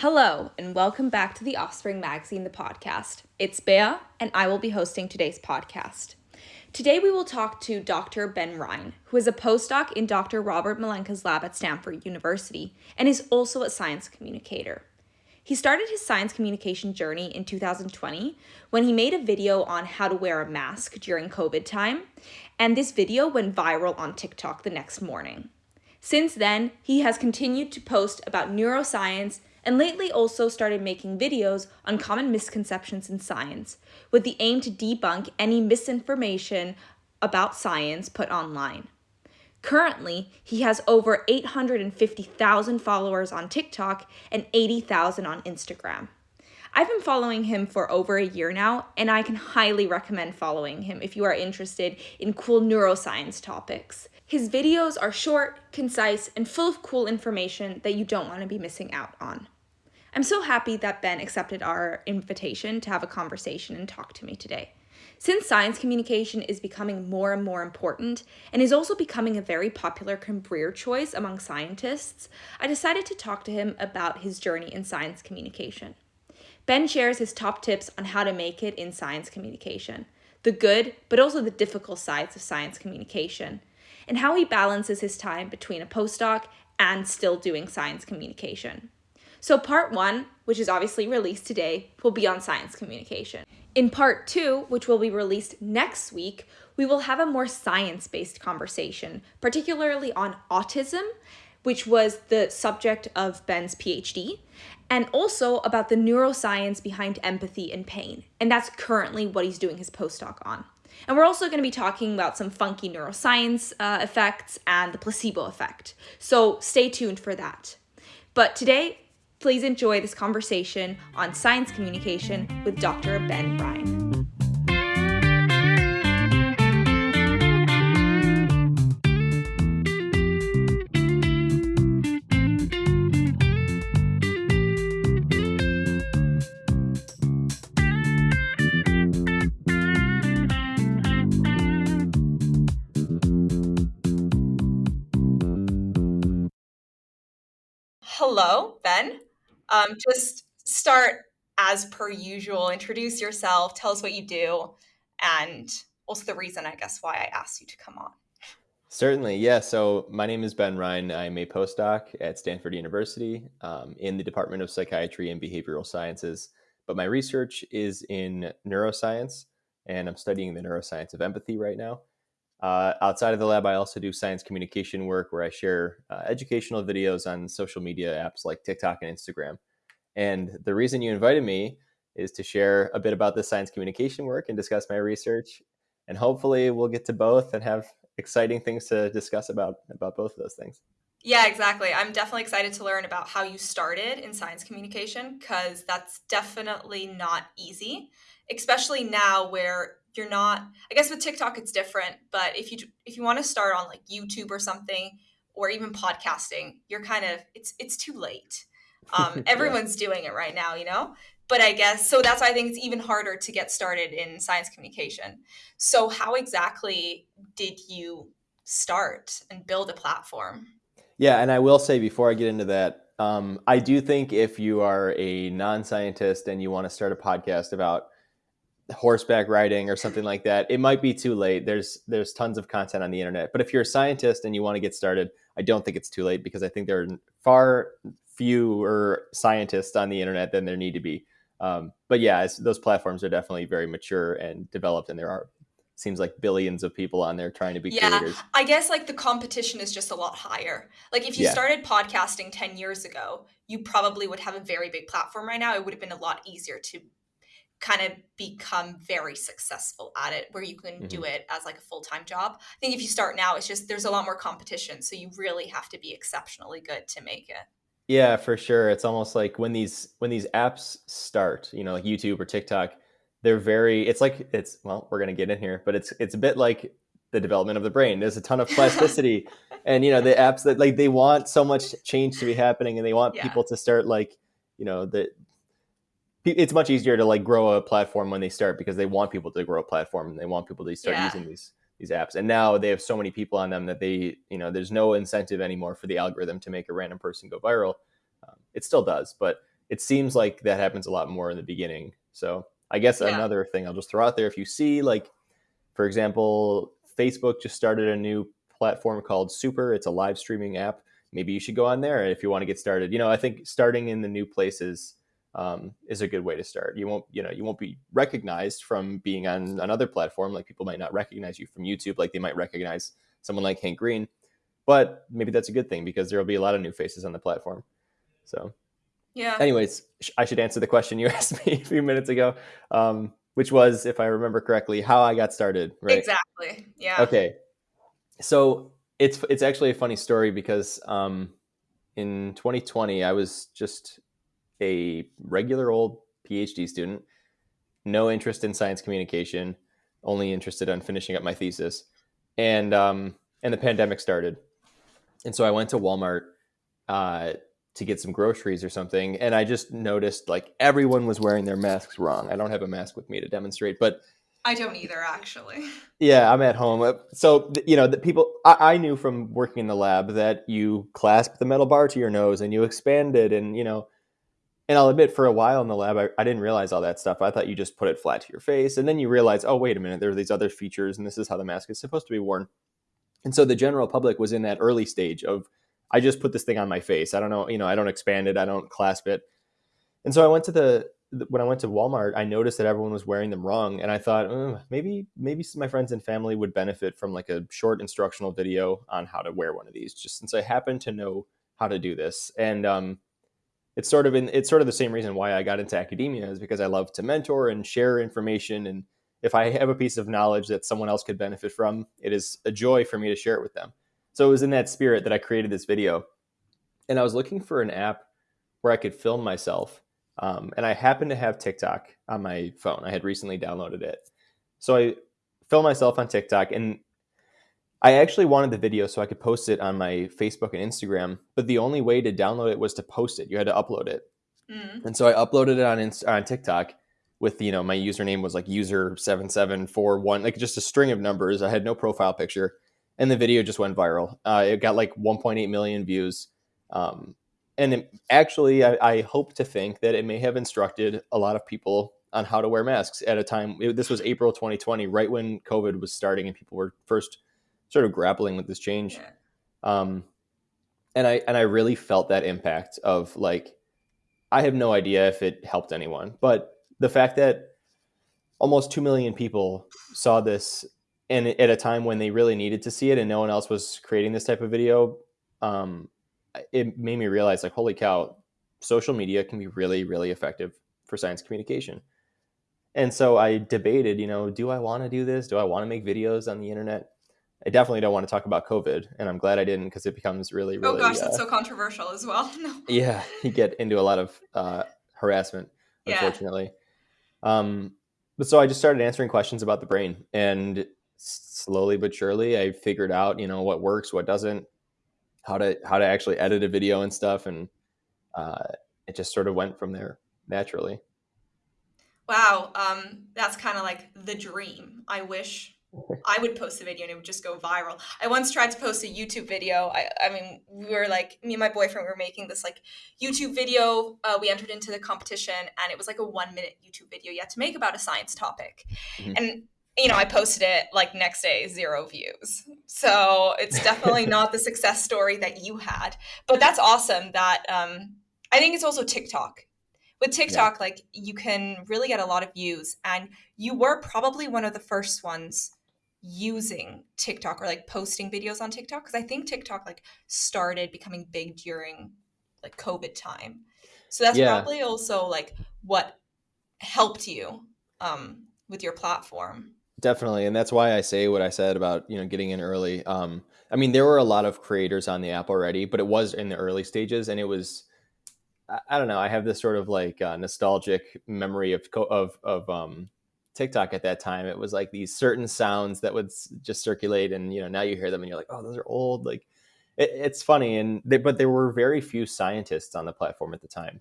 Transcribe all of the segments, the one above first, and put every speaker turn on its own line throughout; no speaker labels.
Hello, and welcome back to the Offspring Magazine, the podcast. It's Bea, and I will be hosting today's podcast. Today, we will talk to Dr. Ben Rein, who is a postdoc in Dr. Robert Malenka's lab at Stanford University and is also a science communicator. He started his science communication journey in 2020 when he made a video on how to wear a mask during COVID time, and this video went viral on TikTok the next morning. Since then, he has continued to post about neuroscience and lately also started making videos on common misconceptions in science with the aim to debunk any misinformation about science put online. Currently, he has over 850,000 followers on TikTok and 80,000 on Instagram. I've been following him for over a year now, and I can highly recommend following him if you are interested in cool neuroscience topics. His videos are short, concise, and full of cool information that you don't want to be missing out on. I'm so happy that Ben accepted our invitation to have a conversation and talk to me today. Since science communication is becoming more and more important and is also becoming a very popular career choice among scientists, I decided to talk to him about his journey in science communication. Ben shares his top tips on how to make it in science communication, the good but also the difficult sides of science communication, and how he balances his time between a postdoc and still doing science communication. So, part one, which is obviously released today, will be on science communication. In part two, which will be released next week, we will have a more science based conversation, particularly on autism, which was the subject of Ben's PhD, and also about the neuroscience behind empathy and pain. And that's currently what he's doing his postdoc on. And we're also going to be talking about some funky neuroscience uh, effects and the placebo effect. So stay tuned for that. But today, please enjoy this conversation on science communication with Dr. Ben Rein. hello, Ben. Um, just start as per usual. Introduce yourself. Tell us what you do, and also the reason, I guess, why I asked you to come on.
Certainly, yeah. So my name is Ben Rein. I'm a postdoc at Stanford University um, in the Department of Psychiatry and Behavioral Sciences. But my research is in neuroscience, and I'm studying the neuroscience of empathy right now. Uh, outside of the lab, I also do science communication work where I share uh, educational videos on social media apps like TikTok and Instagram. And the reason you invited me is to share a bit about the science communication work and discuss my research. And hopefully, we'll get to both and have exciting things to discuss about about both of those things.
Yeah, exactly. I'm definitely excited to learn about how you started in science communication because that's definitely not easy, especially now where you're not i guess with tiktok it's different but if you if you want to start on like youtube or something or even podcasting you're kind of it's it's too late. Um, everyone's yeah. doing it right now you know? But i guess so that's why i think it's even harder to get started in science communication. So how exactly did you start and build a platform?
Yeah and i will say before i get into that um, i do think if you are a non-scientist and you want to start a podcast about horseback riding or something like that, it might be too late. There's there's tons of content on the internet. But if you're a scientist and you want to get started, I don't think it's too late because I think there are far fewer scientists on the internet than there need to be. Um, but yeah, those platforms are definitely very mature and developed, and there are seems like billions of people on there trying to be yeah, creators.
I guess like the competition is just a lot higher. Like if you yeah. started podcasting 10 years ago, you probably would have a very big platform right now. It would have been a lot easier to kind of become very successful at it where you can mm-hmm. do it as like a full-time job i think if you start now it's just there's a lot more competition so you really have to be exceptionally good to make it
yeah for sure it's almost like when these when these apps start you know like youtube or tiktok they're very it's like it's well we're going to get in here but it's it's a bit like the development of the brain there's a ton of plasticity and you know the apps that like they want so much change to be happening and they want yeah. people to start like you know the it's much easier to like grow a platform when they start because they want people to grow a platform and they want people to start yeah. using these these apps and now they have so many people on them that they you know there's no incentive anymore for the algorithm to make a random person go viral um, it still does but it seems like that happens a lot more in the beginning. So I guess
Yeah.
another thing I'll just throw out there if you see like, for example, Facebook just started a new platform called Super. It's a live streaming app. Maybe you should go on there if you want to get started. You know, I think starting in the new places um, is a good way to start. You won't, you know, you won't be recognized from being on another platform. Like people might not recognize you from YouTube, like they might recognize someone like Hank Green. But maybe that's a good thing because there will be a lot of new faces on the platform. So,
Yeah.
anyways, sh- I should answer the question you asked me a few minutes ago, um, which was, if I remember correctly, how I got started. Right?
Exactly. Yeah.
Okay. So it's it's actually a funny story because um, in 2020 I was just a regular old PhD student, no interest in science communication, only interested in finishing up my thesis, and um, and the pandemic started, and so I went to Walmart uh, to get some groceries or something, and I just noticed like everyone was wearing their masks wrong. I don't have a mask with me to demonstrate, but
I don't either, actually.
yeah, I'm at home. So, you know, the people, I, I knew from working in the lab that you clasp the metal bar to your nose and you expand it. And, you know, and I'll admit for a while in the lab, I, I didn't realize all that stuff. I thought you just put it flat to your face. And then you realize, oh, wait a minute, there are these other features and this is how the mask is supposed to be worn. And so the general public was in that early stage of, I just put this thing on my face. I don't know, you know, I don't expand it, I don't clasp it. And so I went to the, when I went to Walmart, I noticed that everyone was wearing them wrong, and I thought "Oh, maybe maybe my friends and family would benefit from like a short instructional video on how to wear one of these, just since I happen to know how to do this. And um, it's sort of in it's sort of the same reason why I got into academia is because I love to mentor and share information, and if I have a piece of knowledge that someone else could benefit from, it is a joy for me to share it with them. So it was in that spirit that I created this video, and I was looking for an app where I could film myself um, and I happened to have TikTok on my phone. I had recently downloaded it. So I filmed myself on TikTok and I actually wanted the video so I could post it on my Facebook and Instagram, but the only way to download it was to post it. You had to upload it.
Mm.
And so I uploaded it on Inst- on TikTok with you know my username was like user 7741 like just a string of numbers. I had no profile picture and the video just went viral. Uh, it got like 1.8 million views. Um, and it, actually, I, I hope to think that it may have instructed a lot of people on how to wear masks at a time. it- this was April 2020, right when COVID was starting, and people were first sort of grappling with this change.
Yeah.
Um, and I and I really felt that impact of like, I have no idea if it helped anyone, but the fact that almost two million people saw this, and at a time when they really needed to see it, and no one else was creating this type of video, um, it made me realize like holy cow social media can be really really effective for science communication and so i debated you know do i want to do this do i want to make videos on the internet i definitely don't want to talk about covid and i'm glad i didn't because it becomes really really
oh gosh,
uh,
that's so controversial as well. No.
yeah you get into a lot of uh, harassment
Yeah.
unfortunately um, but so i just started answering questions about the brain and slowly but surely i figured out you know what works what doesn't how to how to actually edit a video and stuff and uh, it just sort of went from there naturally
Wow, um, that's kind of like the dream. I wish I would post a video and it would just go viral. I once tried to post a YouTube video. I, I mean, we were like, me and my boyfriend were making this like YouTube video. Uh, we entered into the competition and it was like a one minute YouTube video you had to make about a science topic.
Mhm.
And, you know, I posted it like next day, zero views. So it's definitely not the success story that you had. But that's awesome that um, I think it's also TikTok with TikTok, like you can really get a lot of views, and you were probably one of the first ones using TikTok or like posting videos on TikTok because I think TikTok like started becoming big during like COVID time. So that's
Yeah.
probably also like what helped you um, with your platform.
definitely and that's why i say what i said about you know getting in early um, i mean there were a lot of creators on the app already but it was in the early stages and it was i, I don't know i have this sort of like uh, nostalgic memory of co- of of um, tiktok at that time it was like these certain sounds that would just circulate and you know now you hear them and you're like oh those are old like it, it's funny and they, but there were very few scientists on the platform at the time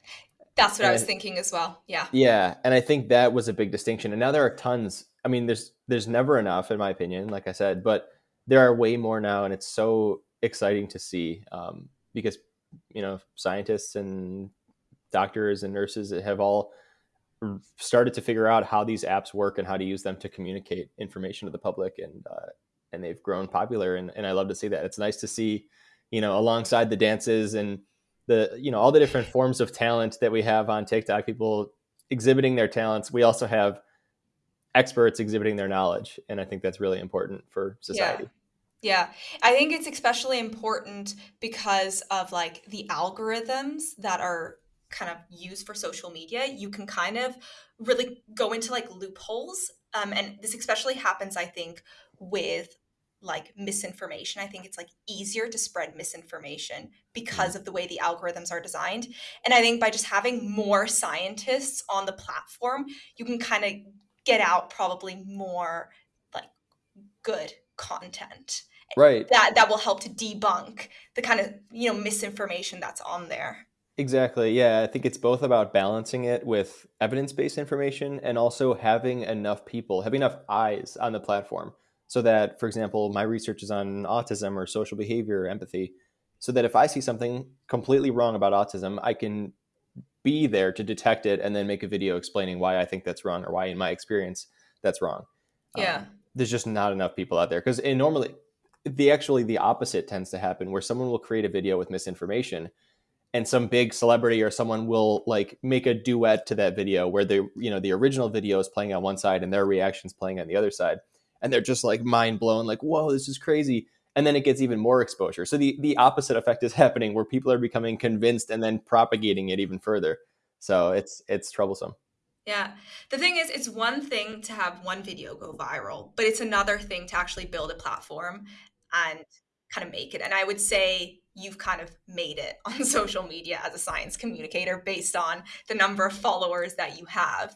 That's what I was thinking as well. Yeah.
yeah, and I think that was a big distinction. And now there are tons. I mean, there's there's never enough, in my opinion, like I said, but there are way more now, and it's so exciting to see um, because you know scientists and doctors and nurses have all started to figure out how these apps work and how to use them to communicate information to the public and uh, and they've grown popular and, and I love to see that. It's nice to see, you know, alongside the dances and the you know all the different forms of talent that we have on TikTok, people exhibiting their talents. We also have experts exhibiting their knowledge, and I think that's really important for society.
Yeah. Yeah, I think it's especially important because of like the algorithms that are kind of use for social media. You can kind of really go into like loopholes. Um, and this especially happens, I think, with like misinformation. I think it's like easier to spread misinformation because of the way the algorithms are designed. And I think by just having more scientists on the platform, you can kind of get out probably more like good content.
Right.
That that will help to debunk the kind of, you know, misinformation that's on there.
Exactly. Yeah, I think it's both about balancing it with evidence-based information and also having enough people, having enough eyes on the platform so that, for example, my research is on autism or social behavior, or empathy, so that if I see something completely wrong about autism, I can be there to detect it and then make a video explaining why I think that's wrong or why, in my experience, that's wrong.
Yeah. Um,
there's just not enough people out there because normally, the actually the opposite tends to happen where someone will create a video with misinformation and some big celebrity or someone will like make a duet to that video where the you know the original video is playing on one side and their reactions playing on the other side and they're just like mind blown, like, whoa, this is crazy. And then it gets even more exposure. So the, the opposite effect is happening where people are becoming convinced and then propagating it even further. So it's it's troublesome.
Yeah. The thing is, it's one thing to have one video go viral, but it's another thing to actually build a platform and kind of make it. And I would say you've kind of made it on social media as a science communicator based on the number of followers that you have.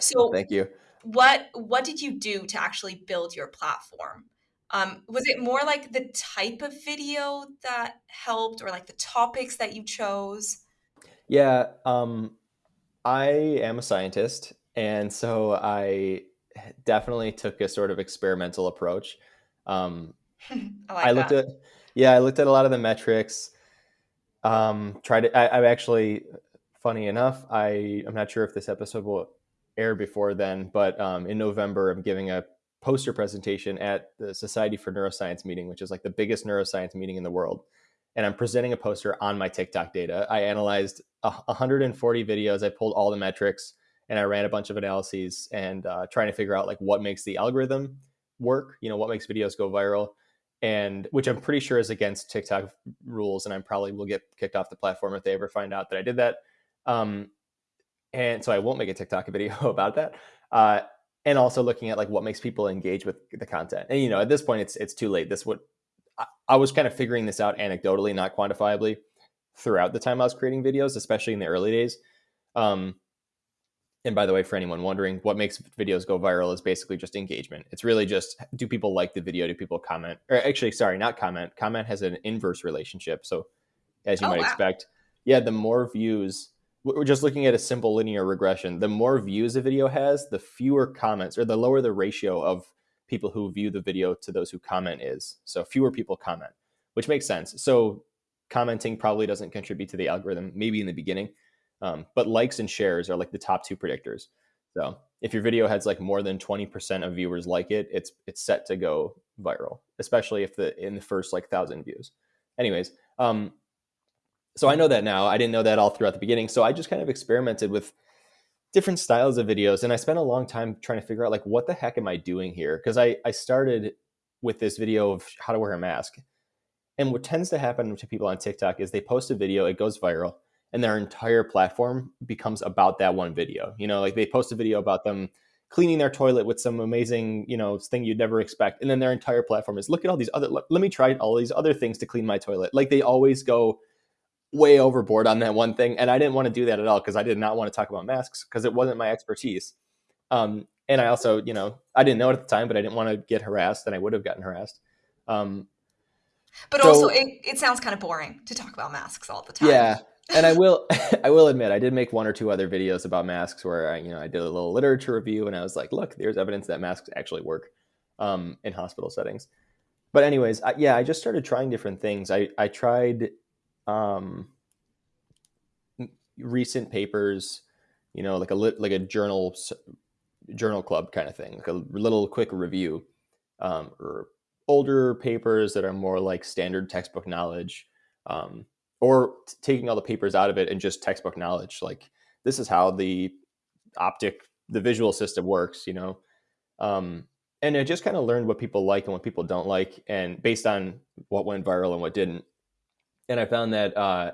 So thank you
what what did you do to actually build your platform? Um, was it more like the type of video that helped, or like the topics that you chose?
Yeah, um, I am a scientist, and so I definitely took a sort of experimental approach. Um, I, like I looked that. at yeah, I looked at a lot of the metrics. Um, tried to. I, I've actually, funny enough, I I'm not sure if this episode will air before then, but um, in November, I'm giving a poster presentation at the Society for Neuroscience meeting, which is like the biggest neuroscience meeting in the world. And I'm presenting a poster on my TikTok data. I analyzed 140 videos. I pulled all the metrics and I ran a bunch of analyses and uh, trying to figure out like what makes the algorithm work. You know, what makes videos go viral, and which I'm pretty sure is against TikTok rules. And I probably will get kicked off the platform if they ever find out that I did that. Um, and so I won't make a TikTok video about that. Uh, and also looking at like what makes people engage with the content. And you know, at this point, it's it's too late. This would I, I was kind of figuring this out anecdotally, not quantifiably, throughout the time I was creating videos, especially in the early days. Um, and by the way, for anyone wondering, what makes videos go viral is basically just engagement. It's really just do people like the video? Do people comment? Or actually, sorry, not comment. Comment has an inverse relationship. So, as you oh, might wow. expect, yeah, the more views we're just looking at a simple linear regression. The more views a video has, the fewer comments, or the lower the ratio of people who view the video to those who comment is. So fewer people comment, which makes sense. So commenting probably doesn't contribute to the algorithm, maybe in the beginning, um, but likes and shares are like the top two predictors. So if your video has like more than 20% of viewers like it, it's it's set to go viral, especially if the in the first like thousand views. Anyways, um, so I know that now. I didn't know that all throughout the beginning. So I just kind of experimented with different styles of videos and I spent a long time trying to figure out like what the heck am I doing here? Because I, I started with this video of how to wear a mask. And what tends to happen to people on TikTok is they post a video, it goes viral, and their entire platform becomes about that one video. You know, like they post a video about them cleaning their toilet with some amazing, you know, thing you'd never expect. And then their entire platform is look at all these other, let, let me try all these other things to clean my toilet. Like they always go way overboard on that one thing. And I didn't want to do that at all because I did not want to talk about masks because it wasn't my expertise. Um, and I also, you know, I didn't know it at the time, but I didn't want to get harassed and I would have gotten harassed. Um,
but so, also it, it sounds kind of boring to talk about masks all the time.
Yeah. And I will, I will admit, I did make one or two other videos about masks where I, you know, I did a little literature review and I was like, look, there's evidence that masks actually work um, in hospital settings. But anyways, I, yeah, I just started trying different things. I, I tried um, recent papers, you know, like a like a journal journal club kind of thing, like a little quick review, um, or older papers that are more like standard textbook knowledge, um, or taking all the papers out of it and just textbook knowledge. Like this is how the optic, the visual system works, you know. Um, and I just kind of learned what people like and what people don't like, and based on what went viral and what didn't. And I found that uh,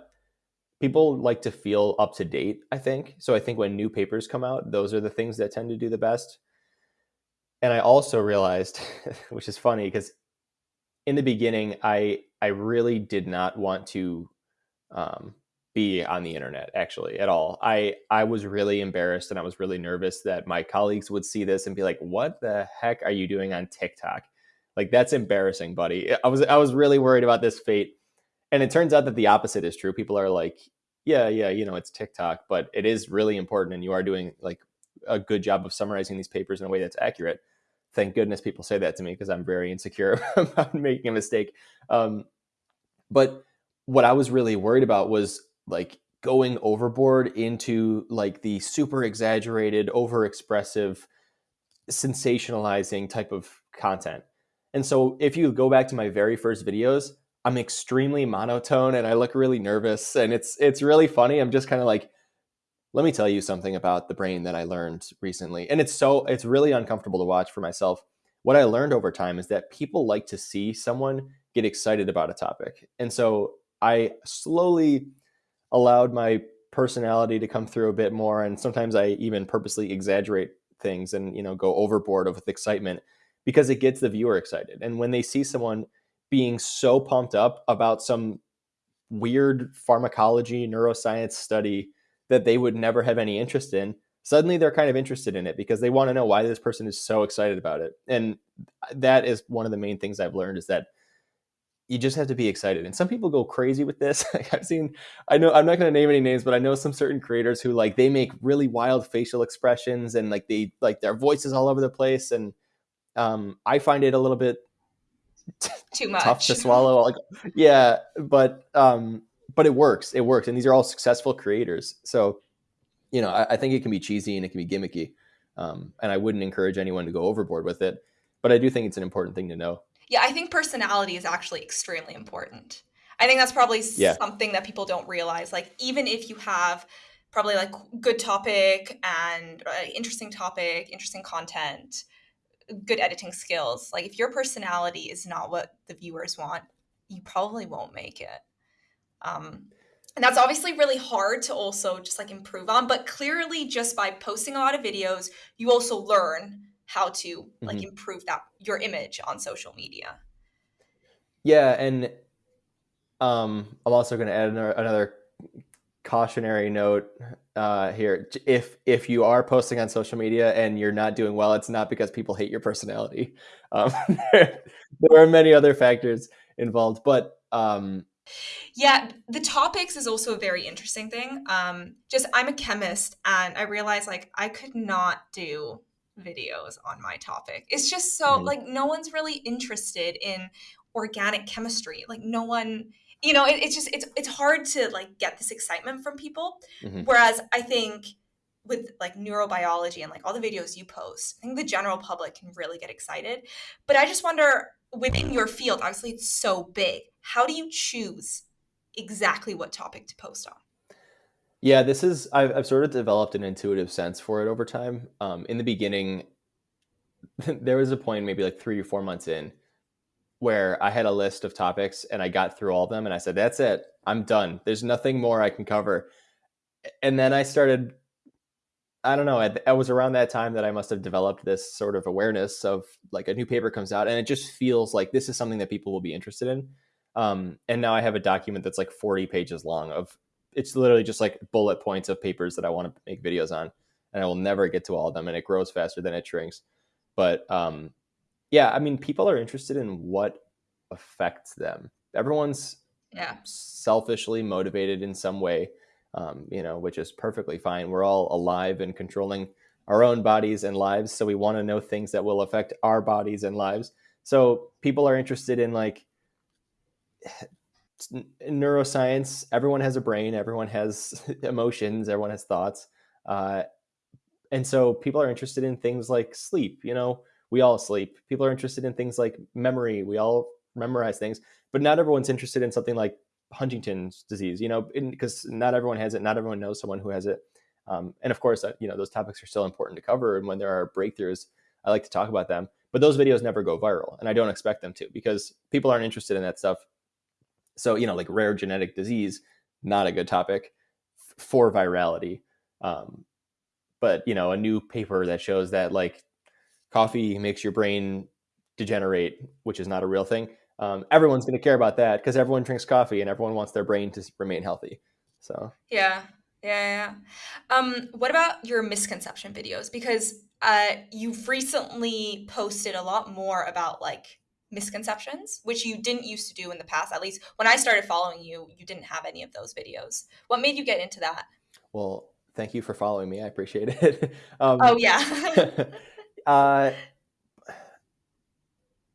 people like to feel up to date i think so i think when new papers come out those are the things that tend to do the best and i also realized which is funny because in the beginning i i really did not want to um, be on the internet actually at all i i was really embarrassed and i was really nervous that my colleagues would see this and be like what the heck are you doing on tiktok like that's embarrassing buddy i was i was really worried about this fate and it turns out that the opposite is true. People are like, yeah, yeah, you know, it's TikTok, but it is really important, and you are doing like a good job of summarizing these papers in a way that's accurate. Thank goodness people say that to me because I'm very insecure about making a mistake. Um, but what I was really worried about was like going overboard into like the super exaggerated, over expressive, sensationalizing type of content. And so if you go back to my very first videos, I'm extremely monotone and I look really nervous and it's it's really funny. I'm just kind of like let me tell you something about the brain that I learned recently. And it's so it's really uncomfortable to watch for myself. What I learned over time is that people like to see someone get excited about a topic. And so I slowly allowed my personality to come through a bit more and sometimes I even purposely exaggerate things and you know go overboard with excitement because it gets the viewer excited. And when they see someone being so pumped up about some weird pharmacology neuroscience study that they would never have any interest in suddenly they're kind of interested in it because they want to know why this person is so excited about it and that is one of the main things i've learned is that you just have to be excited and some people go crazy with this i've seen i know i'm not going to name any names but i know some certain creators who like they make really wild facial expressions and like they like their voices all over the place and um, i find it a little bit
too much
tough to swallow like yeah but um but it works it works and these are all successful creators so you know I, I think it can be cheesy and it can be gimmicky um, and i wouldn't encourage anyone to go overboard with it but i do think it's an important thing to know
yeah i think personality is actually extremely important i think that's probably yeah. something that people don't realize like even if you have probably like good topic and uh, interesting topic interesting content good editing skills. Like if your personality is not what the viewers want, you probably won't make it. Um, and that's obviously really hard to also just like improve on. But clearly, just by posting a lot of videos, you also learn how to like mm-hmm. improve that your image on social media.
Yeah, and um, I'm also going to add another, another cautionary note uh, here. If if you are posting on social media and you're not doing well, it's not because people hate your personality. Um, there, are many other factors involved, but um,
yeah, the topics is also a very interesting thing. Um, just I'm a chemist, and I realized like I could not do videos on my topic. It's just so mm-hmm. like no one's really interested in organic chemistry. Like no one you know it, it's just it's it's hard to like get this excitement from people mm-hmm. whereas i think with like neurobiology and like all the videos you post i think the general public can really get excited but i just wonder within your field obviously it's so big how do you choose exactly what topic to post on
yeah this is i've, I've sort of developed an intuitive sense for it over time um, in the beginning there was a point maybe like three or four months in where I had a list of topics and I got through all of them and I said, that's it. I'm done. There's nothing more I can cover. And then I started, I don't know, it was around that time that I must have developed this sort of awareness of like a new paper comes out and it just feels like this is something that people will be interested in. Um, and now I have a document that's like 40 pages long of it's literally just like bullet points of papers that I want to make videos on. And I will never get to all of them and it grows faster than it shrinks. But um, yeah, I mean, people are interested in what affects them. Everyone's
yeah
selfishly motivated in some way, um, you know, which is perfectly fine. We're all alive and controlling our own bodies and lives, so we want to know things that will affect our bodies and lives. So people are interested in like neuroscience, everyone has a brain, everyone has emotions, everyone has thoughts. Uh, and so people are interested in things like sleep. You know, we all sleep. People are interested in things like memory. We all memorize things, but not everyone's interested in something like Huntington's disease, you know, because not everyone has it. Not everyone knows someone who has it. Um, and of course, uh, you know, those topics are still important to cover. And when there are breakthroughs, I like to talk about them. But those videos never go viral. And I don't expect them to because people aren't interested in that stuff. So, you know, like rare genetic disease, not a good topic for virality. Um, but, you know, a new paper that shows that like coffee makes your brain degenerate, which is not a real thing. Um, everyone's going to care about that because everyone drinks coffee and everyone wants their brain to remain healthy. So,
yeah, yeah, yeah. Um, what about your misconception videos? Because uh, you've recently posted a lot more about like misconceptions, which you didn't used to do in the past. At least when I started following you, you didn't have any of those videos. What made you get into that?
Well, thank you for following me. I appreciate it.
um, oh yeah.
uh,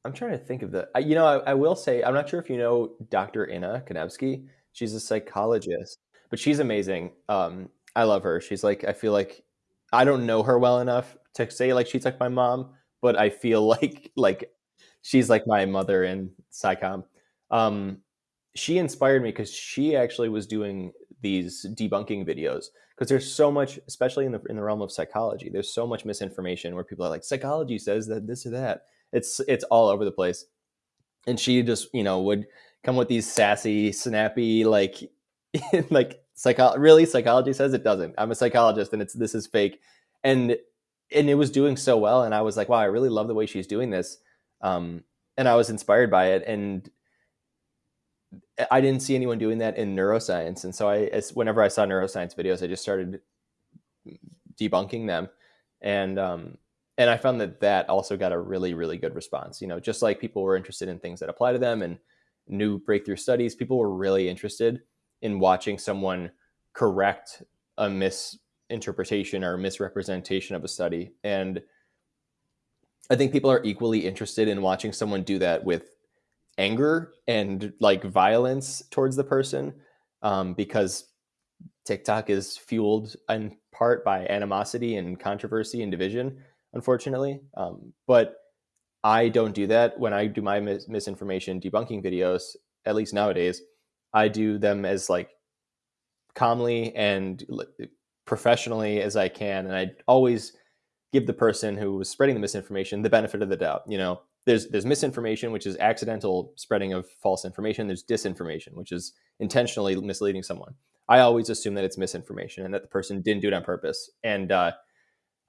I'm trying to think of the. You know, I, I, will say I'm not sure if you know Dr. Inna Kanevsky. She's a psychologist, but she's amazing. Um, I love her. She's like I feel like I don't know her well enough to say like she's like my mom, but I feel like like she's like my mother in psychom. Um, she inspired me because she actually was doing these debunking videos because there's so much, especially in the in the realm of psychology, there's so much misinformation where people are like, psychology says that this or that. It's it's all over the place, and she just you know would come with these sassy, snappy like like psycho really psychology says it doesn't. I'm a psychologist and it's this is fake, and and it was doing so well, and I was like, wow, I really love the way she's doing this, um, and I was inspired by it, and I didn't see anyone doing that in neuroscience, and so I, as, whenever I saw neuroscience videos, I just started debunking them, and um, and I found that that also got a really really good response. You know, just like people were interested in things that apply to them and new breakthrough studies, people were really interested in watching someone correct a misinterpretation or misrepresentation of a study, and I think people are equally interested in watching someone do that with anger and like violence towards the person um, because TikTok is fueled in part by animosity and controversy and division, unfortunately. Um, but I don't do that when I do my mis- misinformation debunking videos, at least nowadays. I do them as like calmly and professionally as I can. And I always give the person who was spreading the misinformation the benefit of the doubt. You know, there's there's misinformation, which is accidental spreading of false information. There's disinformation, which is intentionally misleading someone. I always assume that it's misinformation and that the person didn't do it on purpose. And uh,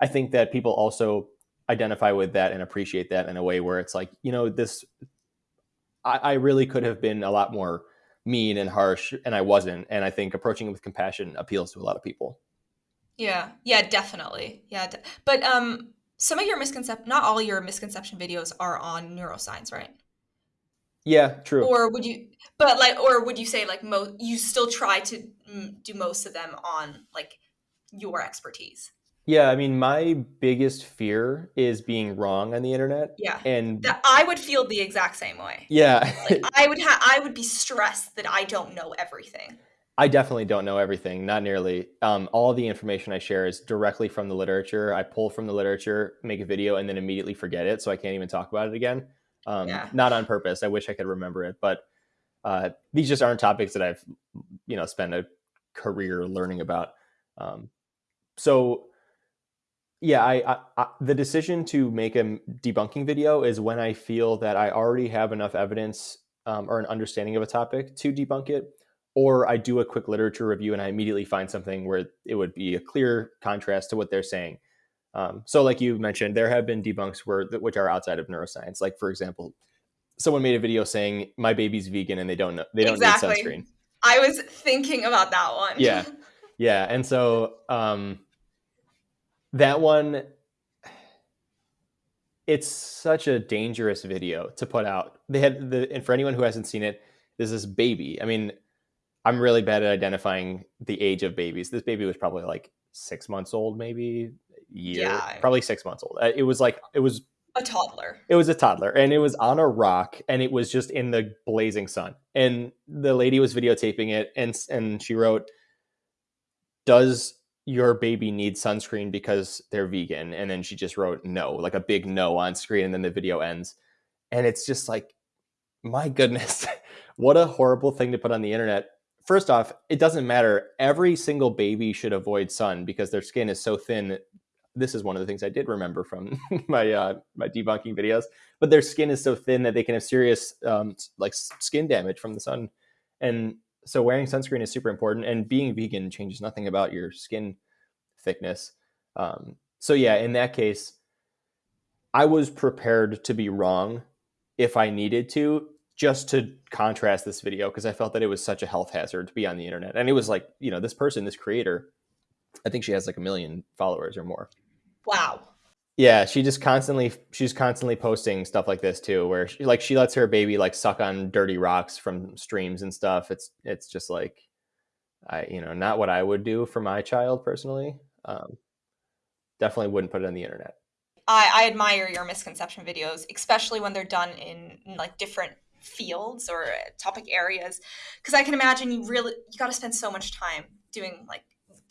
I think that people also identify with that and appreciate that in a way where it's like, you know, this. I, I really could have been a lot more mean and harsh, and I wasn't. And I think approaching it with compassion appeals to a lot of people.
Yeah, yeah, definitely. Yeah, de- but um, some of your misconception, not all your misconception videos are on neuroscience, right?
Yeah, true.
Or would you, but like, or would you say like most, you still try to do most of them on like your expertise?
Yeah, I mean, my biggest fear is being wrong on the internet.
Yeah,
and
that I would feel the exact same way.
Yeah,
like, I would have, I would be stressed that I don't know everything.
I definitely don't know everything, not nearly. Um, all the information I share is directly from the literature. I pull from the literature, make a video, and then immediately forget it, so I can't even talk about it again. Um, yeah. Not on purpose. I wish I could remember it, but uh, these just aren't topics that I've, you know, spent a career learning about. Um, so, yeah, I, I, I, the decision to make a debunking video is when I feel that I already have enough evidence um, or an understanding of a topic to debunk it or I do a quick literature review and I immediately find something where it would be a clear contrast to what they're saying. Um, so, like you mentioned, there have been debunks where which are outside of neuroscience. Like, for example, someone made a video saying my baby's vegan and they don't know they don't exactly. need sunscreen.
I was thinking about that one.
yeah, yeah, and so um, that one. It's such a dangerous video to put out. They had the, and for anyone who hasn't seen it, there's this baby. I mean, I'm really bad at identifying the age of babies. This baby was probably like six months old, maybe year, yeah. probably six months old. Uh, it was like it was
a toddler.
It was a toddler, and it was on a rock, and it was just in the blazing sun. And the lady was videotaping it, and and she wrote, "Does your baby need sunscreen because they're vegan?" And then she just wrote no, like a big no on screen, and then the video ends. And it's just like, my goodness, what a horrible thing to put on the internet. First off, it doesn't matter. Every single baby should avoid sun because their skin is so thin this is one of the things I did remember from my uh, my debunking videos. But their skin is so thin that they can have serious um, like skin damage from the sun, and so wearing sunscreen is super important. And being vegan changes nothing about your skin thickness. Um, so yeah, in that case, I was prepared to be wrong if I needed to, just to contrast this video because I felt that it was such a health hazard to be on the internet. And it was like, you know, this person, this creator, I think she has like a million followers or more.
Wow.
Yeah, she just constantly she's constantly posting stuff like this too, where she like she lets her baby like suck on dirty rocks from streams and stuff. It's it's just like I you know not what I would do for my child personally. Um, definitely wouldn't put it on the internet.
I, I admire your misconception videos, especially when they're done in, in like different fields or uh, topic areas, because I can imagine you really you got to spend so much time doing like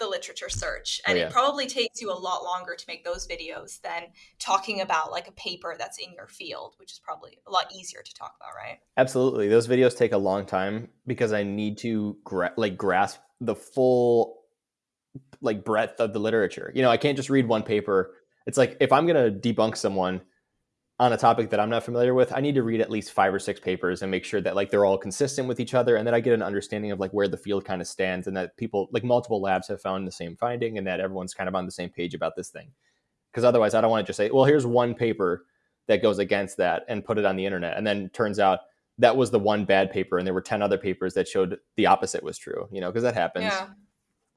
the literature search oh, and oh, yeah. it probably takes you a lot longer to make those videos than talking about like a paper that's in your field which is probably a lot easier to talk about right?
Absolutely. Those videos take a long time because i need to gra- like grasp the full like breadth of the literature. You know i can't just read one paper. It's like if i'm going to debunk someone on a topic that I'm not familiar with, I need to read at least five or six papers and make sure that like they're all consistent with each other and that I get an understanding of like where the field kind of stands and that people like multiple labs have found the same finding and that everyone's kind of on the same page about this thing. Because otherwise I don't want to just say, well, here's one paper that goes against that and put it on the internet. And then turns out that was the one bad paper and there were 10 other papers that showed the opposite was true, you know, because that happens.
Yeah.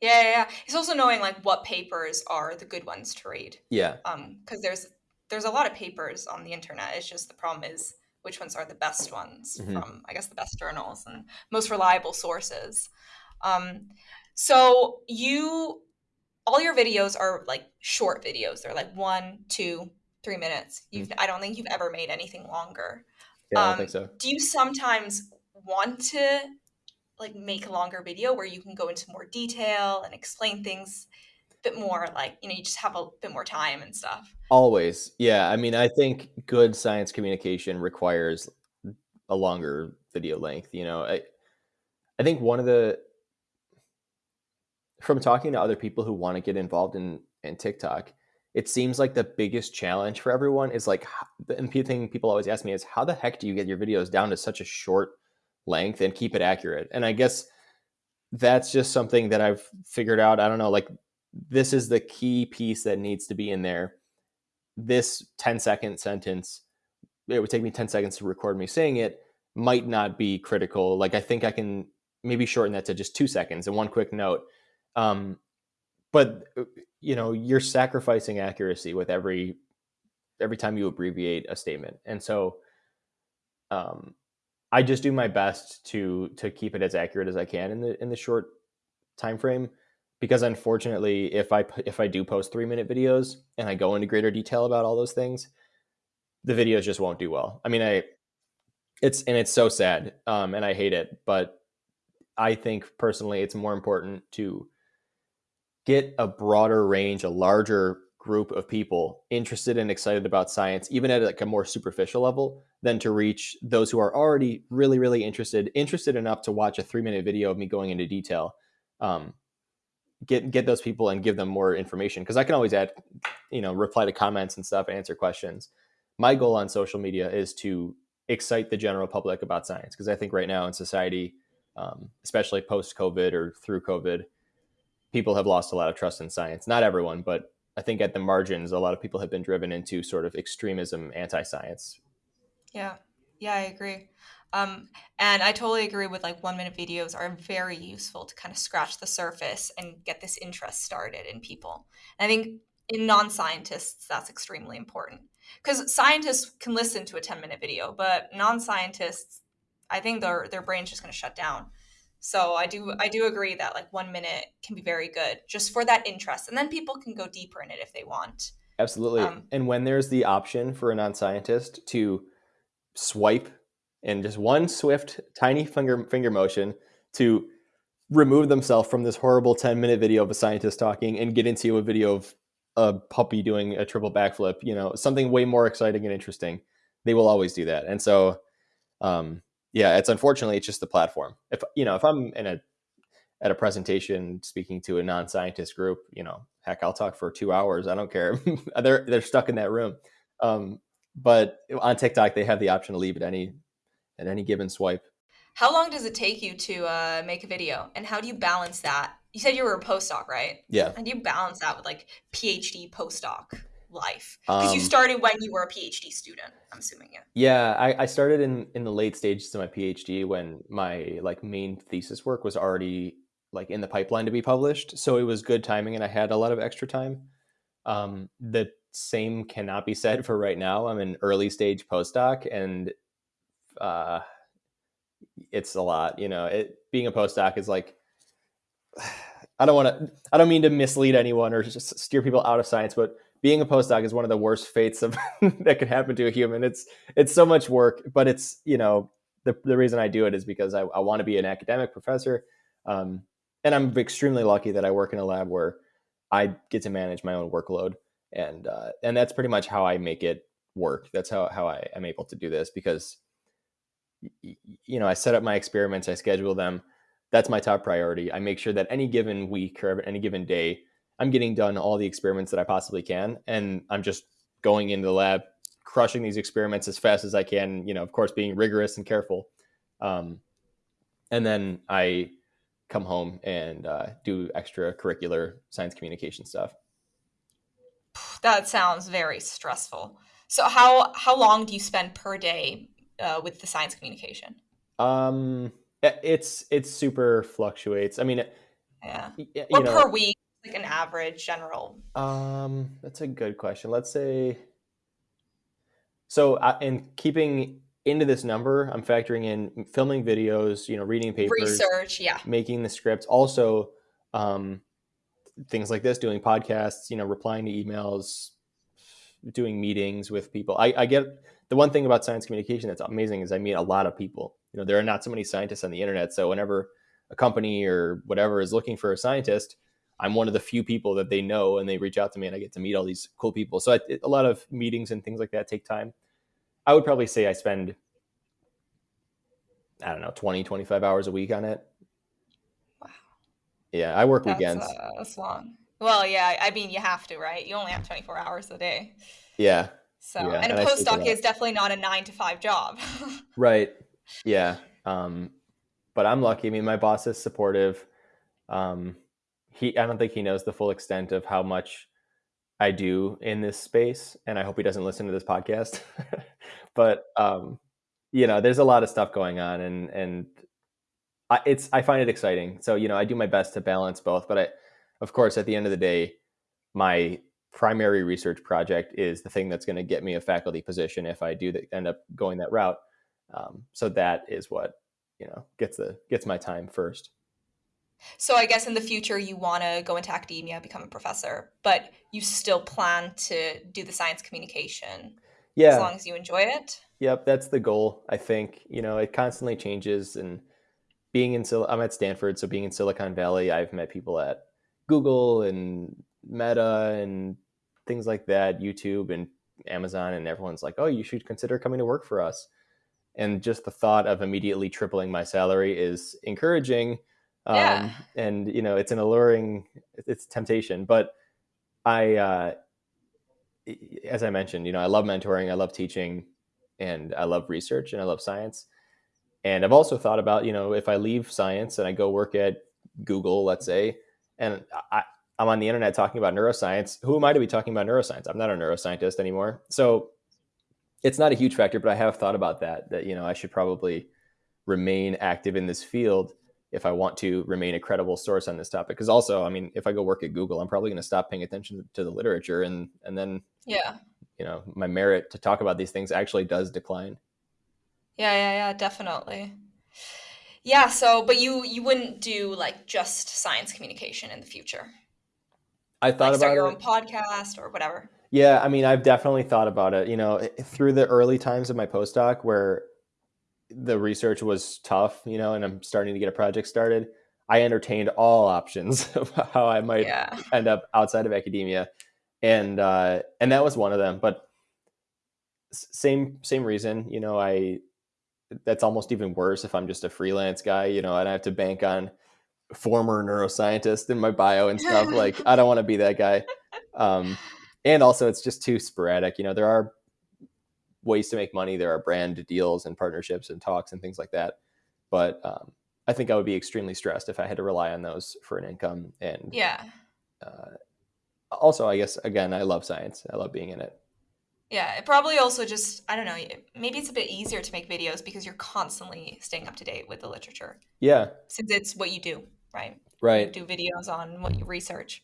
Yeah, yeah, It's also knowing like what papers are the good ones to read.
Yeah.
Um, because there's there's a lot of papers on the internet. It's just the problem is which ones are the best ones mm-hmm. from I guess the best journals and most reliable sources. Um, so you all your videos are like short videos. They're like one, two, three minutes. You mm-hmm. I don't think you've ever made anything longer.
Yeah, um, I don't think so.
Do you sometimes want to like make a longer video where you can go into more detail and explain things bit more like you know you just have a bit more time and stuff.
Always. Yeah i mean i think good science communication requires a longer video length you know i i think one of the from talking to other people who want to get involved in in tiktok it seems like the biggest challenge for everyone is like the thing people always ask me is how the heck do you get your videos down to such a short length and keep it accurate? And i guess that's just something that i've figured out i don't know like this is the key piece that needs to be in there. This 10 second sentence, it would take me 10 seconds to record me saying it, might not be critical. Like I think I can maybe shorten that to just two seconds and one quick note. Um, but uh, you know, you're sacrificing accuracy with every every time you abbreviate a statement. And so um, I just do my best to to keep it as accurate as I can in the in the short time frame because unfortunately if i if i do post three minute videos and i go into greater detail about all those things the videos just won't do well. I mean i it's and it's so sad um, and i hate it but i think personally it's more important to get a broader range a larger group of people interested and excited about science even at like a more superficial level than to reach those who are already really really interested interested enough to watch a three minute video of me going into detail um, get get those people and give them more information because I can always add, you know, reply to comments and stuff, answer questions. My goal on social media is to excite the general public about science because I think right now in society, um, especially post COVID or through COVID, people have lost a lot of trust in science. Not everyone, but I think at the margins, a lot of people have been driven into sort of extremism, anti-science.
Yeah, yeah, I agree. Um, and I totally agree with like one minute videos are very useful to kind of scratch the surface and get this interest started in people. And I think in non scientists, that's extremely important because scientists can listen to a 10 minute video, but non scientists, I think their, their brain's just going to shut down. So I do I do agree that like one minute can be very good just for that interest, and then people can go deeper in it if they want.
Absolutely. Um, and when there's the option for a non-scientist to swipe and just one swift, tiny finger finger motion to remove themselves from this horrible 10 minute video of a scientist talking and get into a video of a puppy doing a triple backflip, you know, something way more exciting and interesting, they will always do that. And so, um, yeah, it's unfortunately it's just the platform. If you know, if I'm in a at a presentation speaking to a non-scientist group, you know, heck, I'll talk for two hours. I don't care. they're they're stuck in that room. Um, but on TikTok, they have the option to leave at any at any given swipe.
How long does it take you to uh, make a video, and how do you balance that? You said you were a postdoc, right?
Yeah.
How do you balance that with like PhD postdoc life? Because um, you started when you were a PhD student. I'm assuming, yeah.
Yeah, I, I started in in the late stages of my PhD when my like main thesis work was already like in the pipeline to be published, so it was good timing, and I had a lot of extra time. Um, the same cannot be said for right now. I'm an early stage postdoc, and uh, it's a lot. You know, it being a postdoc is like I don't want to. I don't mean to mislead anyone or just steer people out of science, but being a postdoc is one of the worst fates of that could happen to a human. It's it's so much work, but it's you know the the reason I do it is because I, I want to be an academic professor, um, and I'm extremely lucky that I work in a lab where I get to manage my own workload, and uh, and that's pretty much how I make it work. That's how how I am able to do this because you know, I set up my experiments, I schedule them. That's my top priority. I make sure that any given week or any given day, I'm getting done all the experiments that I possibly can. And I'm just going into the lab, crushing these experiments as fast as I can, you know, of course, being rigorous and careful. Um, and then I come home and uh, do extracurricular science communication stuff.
That sounds very stressful. So how how long do you spend per day uh, with the science communication?
Um, it's it's super fluctuates. I mean,
yeah, or know, per week, like an average general.
Um, that's a good question. Let's say. So, uh, in keeping into this number, I'm factoring in filming videos, you know, reading papers,
research, yeah,
making the scripts, also um, things like this, doing podcasts, you know, replying to emails, doing meetings with people. I, I get the one thing about science communication that's amazing is I meet a lot of people. You know, there are not so many scientists on the internet. So whenever a company or whatever is looking for a scientist, I'm one of the few people that they know and they reach out to me and I get to meet all these cool people. So I, a lot of meetings and things like that take time. I would probably say I spend, I don't know, 20, 25 hours a week on it. Yeah, I work
that's,
weekends.
Uh, that's long. Well, yeah, I mean, you have to, right? You only have 24 hours a day.
Yeah.
So, yeah, and a and postdoc is definitely not a nine to five job.
right. Yeah. Um, but I'm lucky. I mean, my boss is supportive. Um, he, I don't think he knows the full extent of how much I do in this space, and I hope he doesn't listen to this podcast. but um, you know, there's a lot of stuff going on, and and I, it's I find it exciting. So you know, I do my best to balance both. But I, of course, at the end of the day, my primary research project is the thing that's going to get me a faculty position if I do the, end up going that route. Um, so that is what you know gets the gets my time first.
So I guess in the future you want to go into academia, become a professor, but you still plan to do the science communication.
Yeah.
As long as you enjoy it.
Yep, that's the goal. I think you know it constantly changes, and being in I'm at Stanford, so being in Silicon Valley, I've met people at Google and Meta and things like that, YouTube and Amazon, and everyone's like, oh, you should consider coming to work for us. And just the thought of immediately tripling my salary is encouraging. Um, yeah. And, you know, it's an alluring, it's temptation. But I, uh, as I mentioned, you know, I love mentoring, I love teaching, and I love research and I love science. And I've also thought about, you know, if I leave science and I go work at Google, let's say, and I, I'm on the internet talking about neuroscience. Who am I to be talking about neuroscience? I'm not a neuroscientist anymore. So it's not a huge factor, but I have thought about that, that, you know, I should probably remain active in this field if I want to remain a credible source on this topic. Because also, I mean, if I go work at Google, I'm probably going to stop paying attention to the literature, and and then
yeah,
you know, my merit to talk about these things actually does decline.
Yeah, yeah, yeah, definitely. Yeah. So, but you you wouldn't do like just science communication in the future.
I thought like
start
about
your
it.
own podcast or whatever.
Yeah, I mean, I've definitely thought about it. You know, through the early times of my postdoc where the research was tough, you know, and I'm starting to get a project started, I entertained all options of how I might yeah. end up outside of academia, and uh, and that was one of them. But same same reason, you know, I that's almost even worse if I'm just a freelance guy, you know, and I have to bank on former neuroscientist in my bio and stuff. like I don't want to be that guy. Um, and also, it's just too sporadic. You know, there are ways to make money. There are brand deals and partnerships and talks and things like that. But um, I think I would be extremely stressed if I had to rely on those for an income. And
yeah.
Uh, also, I guess again, I love science. I love being in it.
Yeah, it probably also just I don't know. Maybe it's a bit easier to make videos because you're constantly staying up to date with the literature.
Yeah,
since it's what you do, right?
Right.
You do videos on what you research.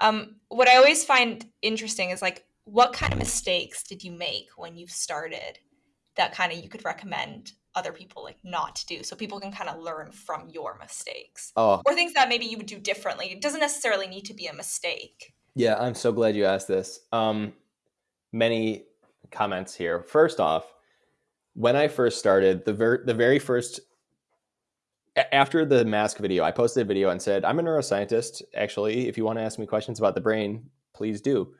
Um, what I always find interesting is like, what kind of mistakes did you make when you started that kind of you could recommend other people like not to do so people can kind of learn from your mistakes
oh.
or things that maybe you would do differently it doesn't necessarily need to be a mistake
yeah i'm so glad you asked this um, many comments here first off when i first started the, ver- the very first after the mask video, I posted a video and said, I'm a neuroscientist. Actually, if you want to ask me questions about the brain, please do.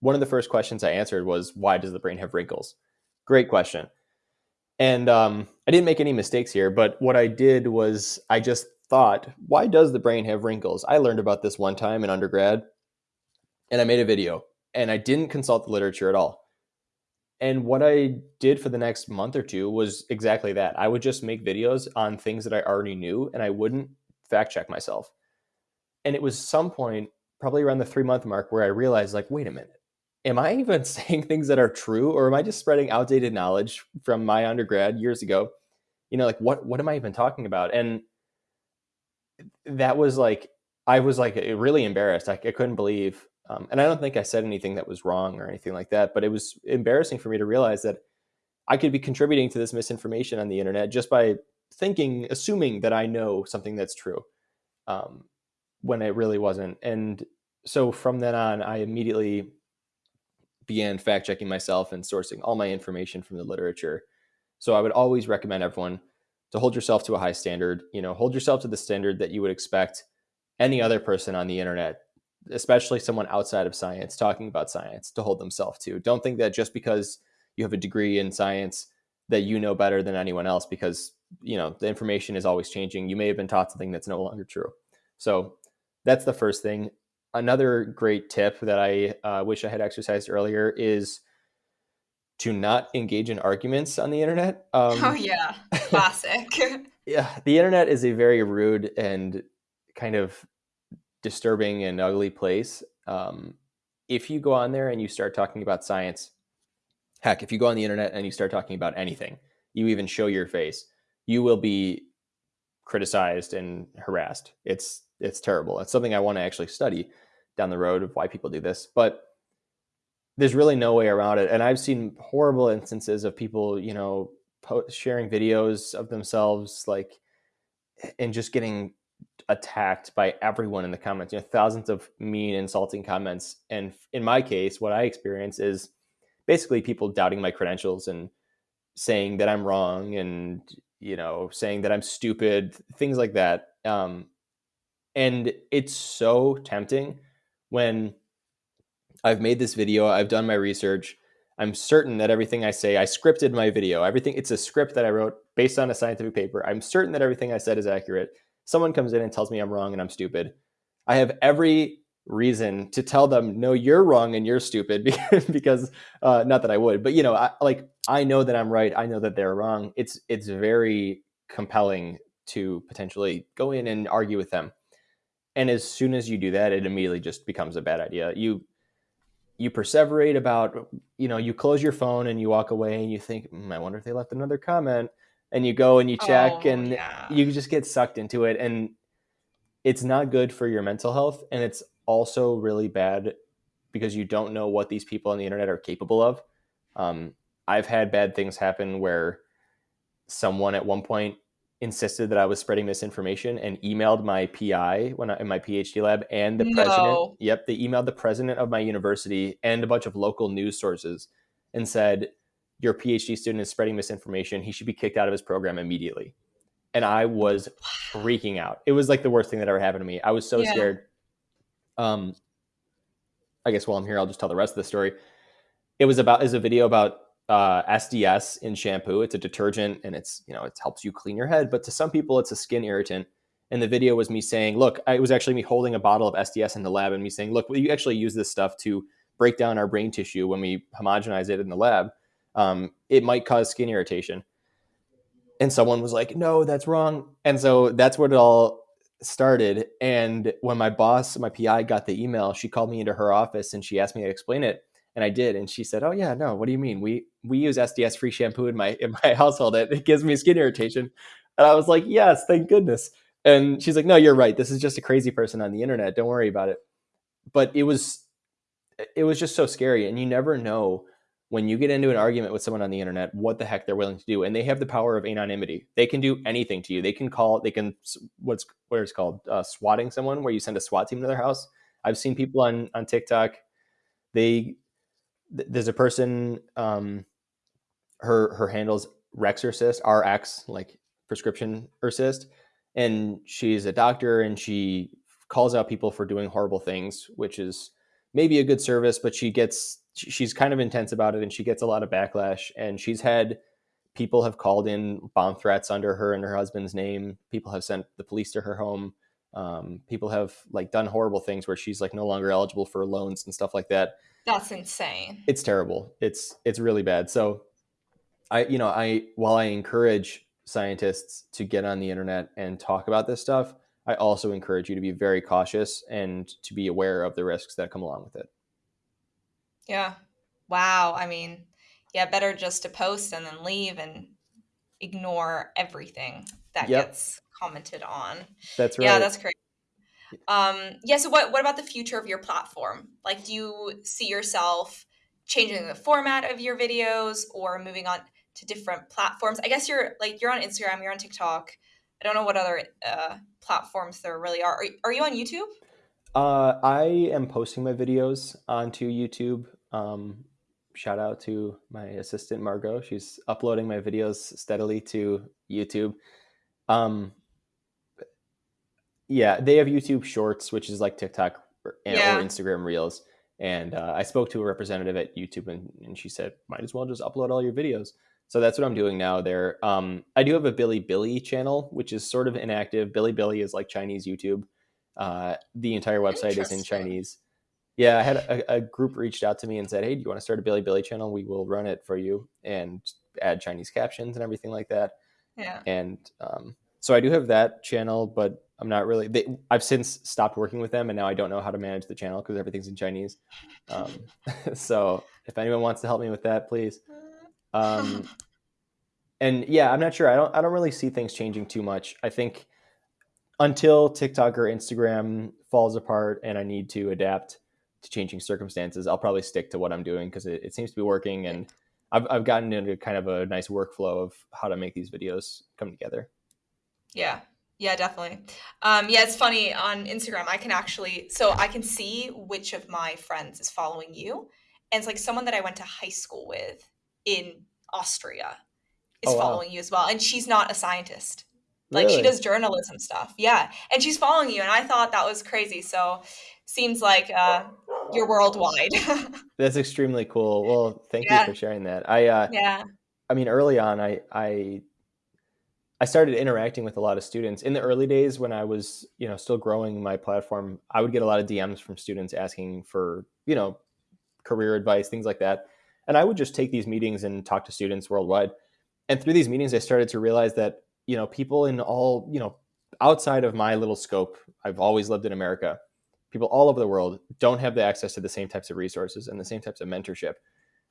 One of the first questions I answered was, Why does the brain have wrinkles? Great question. And um, I didn't make any mistakes here, but what I did was I just thought, Why does the brain have wrinkles? I learned about this one time in undergrad and I made a video and I didn't consult the literature at all. And what I did for the next month or two was exactly that. I would just make videos on things that I already knew and I wouldn't fact check myself. And it was some point, probably around the three month mark, where I realized, like, wait a minute, am I even saying things that are true or am I just spreading outdated knowledge from my undergrad years ago? You know, like, what, what am I even talking about? And that was like, I was like really embarrassed. I, I couldn't believe um, and I don't think I said anything that was wrong or anything like that, but it was embarrassing for me to realize that I could be contributing to this misinformation on the internet just by thinking, assuming that I know something that's true um, when it really wasn't. And so from then on, I immediately began fact checking myself and sourcing all my information from the literature. So I would always recommend everyone to hold yourself to a high standard. You know, hold yourself to the standard that you would expect any other person on the internet especially someone outside of science talking about science to hold themselves to. Don't think that just because you have a degree in science that you know better than anyone else because you know the information is always changing. You may have been taught something that's no longer true. So that's the first thing. Another great tip that I uh, wish I had exercised earlier is to not engage in arguments on the internet.
Um, oh yeah, classic.
yeah, the internet is a very rude and kind of disturbing and ugly place. Um, if you go on there and you start talking about science, heck, if you go on the internet and you start talking about anything, you even show your face, you will be criticized and harassed. It's it's terrible. It's something I want to actually study down the road of why people do this, but there's really no way around it. And I've seen horrible instances of people, you know, sharing videos of themselves like and just getting attacked by everyone in the comments. You know, thousands of mean, insulting comments. And in my case, what I experience is basically people doubting my credentials and saying that I'm wrong and you know saying that I'm stupid, things like that. Um, and it's so tempting when I've made this video, I've done my research. I'm certain that everything I say, I scripted my video. Everything, it's a script that I wrote based on a scientific paper. I'm certain that everything I said is accurate someone comes in and tells me I'm wrong and I'm stupid, I have every reason to tell them, no, you're wrong and you're stupid because uh, not that I would, but you know, I, like I know that I'm right. I know that they're wrong. It's, it's very compelling to potentially go in and argue with them. And as soon as you do that, it immediately just becomes a bad idea. You, you perseverate about, you know, you close your phone and you walk away and you think, mm, I wonder if they left another comment and you go and you check oh, and yeah. you just get sucked into it and it's not good for your mental health and it's also really bad because you don't know what these people on the internet are capable of um, i've had bad things happen where someone at one point insisted that I was spreading misinformation and emailed my PI when I in my PhD lab and the no. president. Yep, they emailed the president of my university and a bunch of local news sources and said, "Your PhD student is spreading misinformation. He should be kicked out of his program immediately." And I was freaking out. It was like the worst thing that ever happened to me. I was so yeah. scared. Um, I guess while I'm here, I'll just tell the rest of the story. It was about is a video about uh, SDS in shampoo. It's a detergent and it's, you know, it helps you clean your head. But to some people, it's a skin irritant. And the video was me saying, look, it was actually me holding a bottle of SDS in the lab and me saying, look, you actually use this stuff to break down our brain tissue when we homogenize it in the lab. Um, it might cause skin irritation. And someone was like, no, that's wrong. And so that's what it all started. And when my boss, my PI got the email, she called me into her office and she asked me to explain it and I did. And she said, "Oh yeah, no. What do you mean? We we use SDS free shampoo in my in my household. It, it gives me skin irritation." And I was like, "Yes, thank goodness." And she's like, "No, you're right. This is just a crazy person on the internet. Don't worry about it." But it was it was just so scary, and you never know when you get into an argument with someone on the internet what the heck they're willing to do and they have the power of anonymity. They can do anything to you. They can call they can what's what is called uh, swatting someone where you send a swat team to their house. I've seen people on on tiktok they there's a person um her her handles rexorcist rx like prescription assist and she's a doctor and she calls out people for doing horrible things which is maybe a good service but she gets she's kind of intense about it and she gets a lot of backlash and she's had people have called in bomb threats under her and her husband's name people have sent the police to her home um, people have like done horrible things where she's like no longer eligible for loans and stuff like that
that's insane.
It's terrible. It's it's really bad. So I you know, I while I encourage scientists to get on the internet and talk about this stuff, I also encourage you to be very cautious and to be aware of the risks that come along with it.
Yeah. Wow. I mean, yeah, better just to post and then leave and ignore everything that yep. gets commented on.
That's right.
Yeah, that's great. Um, yeah. So what what about the future of your platform? Like, do you see yourself changing the format of your videos or moving on to different platforms? I guess you're like you're on Instagram, you're on TikTok. I don't know what other uh, platforms there really are. Are, are you on YouTube?
Uh, I am posting my videos onto YouTube. Um, shout out to my assistant Margot. She's uploading my videos steadily to YouTube. Um, yeah, they have YouTube Shorts, which is like TikTok or, yeah. or Instagram Reels. And uh, I spoke to a representative at YouTube, and, and she said, "Might as well just upload all your videos." So that's what I'm doing now. There, um, I do have a Bilibili channel, which is sort of inactive. Bilibili is like Chinese YouTube. Uh, the entire website is in Chinese. Yeah, I had a, a, group reached out to me and said, "Hey, do you want to start a Bilibili channel? We will run it for you and add Chinese captions and everything like that."
Yeah.
And um, so I do have that channel, but I'm not really. They, I've since stopped working with them, and now I don't know how to manage the channel because everything's in Chinese. Um, so if anyone wants to help me with that, please. Um, and yeah, I'm not sure. I don't. I don't really see things changing too much. I think until TikTok or Instagram falls apart, and I need to adapt to changing circumstances, I'll probably stick to what I'm doing because it, it seems to be working, and I've I've gotten into kind of a nice workflow of how to make these videos come together.
Yeah, yeah, definitely. Um, yeah, it's funny on Instagram. I can actually, so I can see which of my friends is following you, and it's like someone that I went to high school with in Austria is oh, wow. following you as well, and she's not a scientist. Like really? she does journalism stuff. Yeah, and she's following you, and I thought that was crazy. So seems like uh, you're worldwide.
That's extremely cool. Well, thank yeah. you for sharing that. I uh, yeah. I mean, early on, I I I started interacting with a lot of students in the early days when I was, you know, still growing my platform. I would get a lot of DMs from students asking for, you know, career advice, things like that. And I would just take these meetings and talk to students worldwide. And through these meetings, I started to realize that, you know, people in all, you know, outside of my little scope, I've always lived in America. People all over the world don't have the access to the same types of resources and the same types of mentorship.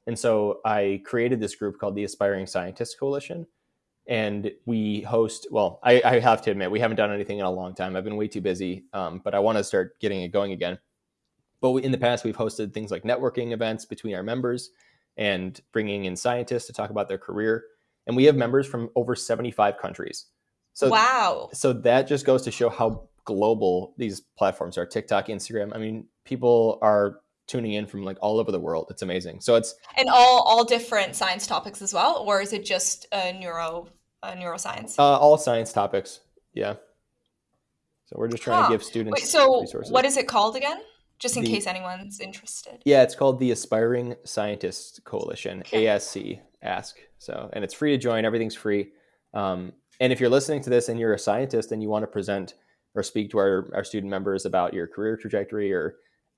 And so I created this group called the Aspiring Scientists Coalition. And we host well I, I, have to admit we haven't done anything in a long time. I've been way too busy um, but i want to start getting it going again. But we, in the past we've hosted things like networking events between our members and bringing in scientists to talk about their career. And we have members from over 75 countries. So
wow.
So that just goes to show how global these platforms are. TikTok, Instagram. I mean, people are tuning in from like all over the world. It's amazing. So it's
and all all different science topics as well, or is it just uh, neuro uh, neuroscience?
Uh, all science topics. Yeah. So we're just trying huh. to give students Wait,
so
resources.
what is it called again? Just in the, case anyone's interested.
Yeah, it's called the Aspiring Scientists Coalition, okay. ASC, ask. So, and it's free to join. Everything's free. Um, and if you're listening to this and you're a scientist and you want to present or speak to our, our student members about your career trajectory or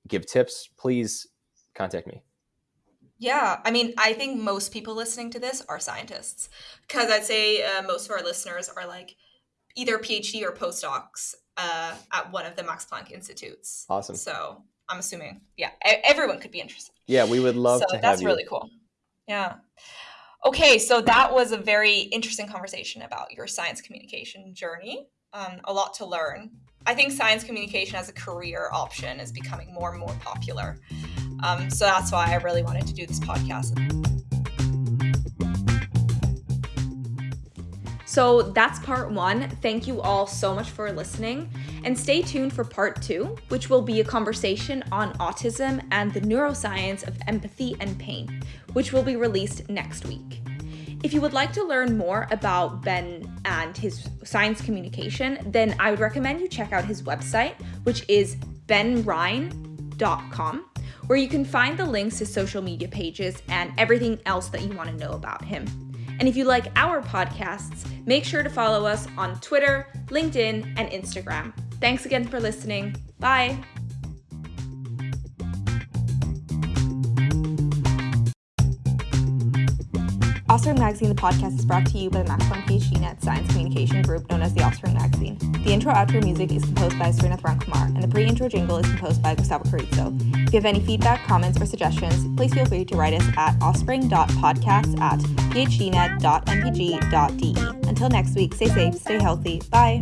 give tips, please contact me.
Yeah, I mean, I think most people listening to this are scientists because I'd say uh, most of our listeners are like either PhD or postdocs uh, at one of the Max Planck Institutes.
Awesome.
So I'm assuming, yeah, everyone could be interested.
Yeah, we would love so to have
that's really cool. Yeah. Okay, so that was a very interesting conversation about your science communication journey. Um, a lot to learn. I think science communication as a career option is becoming more and more popular. Um, so that's why I really wanted to do this podcast. So that's part one. Thank you all so much for listening. And stay tuned for part two, which will be a conversation on autism and the neuroscience of empathy and pain, which will be released next week. If you would like to learn more about Ben and his science communication, then I would recommend you check out his website, which is benrein.com, where you can find the links to social media pages and everything else that you want to know about him. And if you like our podcasts, make sure to follow us on Twitter, LinkedIn, and Instagram. Thanks again for listening. Bye. Offspring Magazine, the podcast, is brought to you by the Max Planck PhD Net Science Communication Group, known as the Offspring Magazine. The intro outro music is composed by Srinath Ramkumar, and the pre intro jingle is composed by Gustavo Carrizo. If you have any feedback, comments, or suggestions, please feel free to write us at offspring.podcasts at phdnet.mpg.de. Until next week, stay safe, stay healthy. Bye.